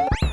あ!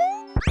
Quack.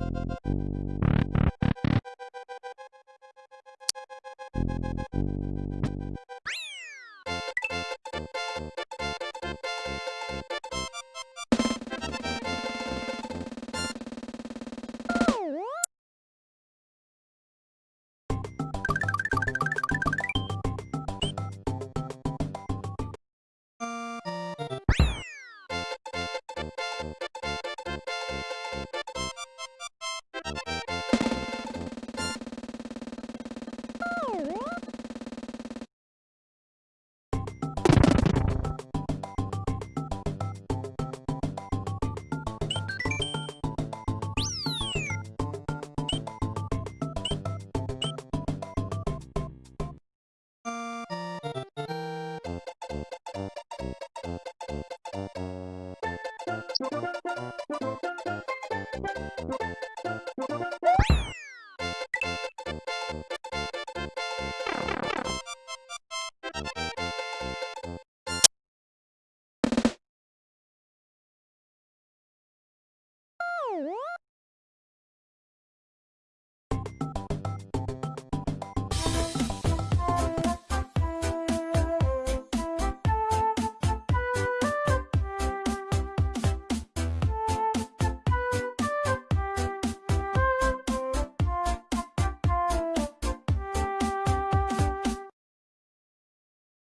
You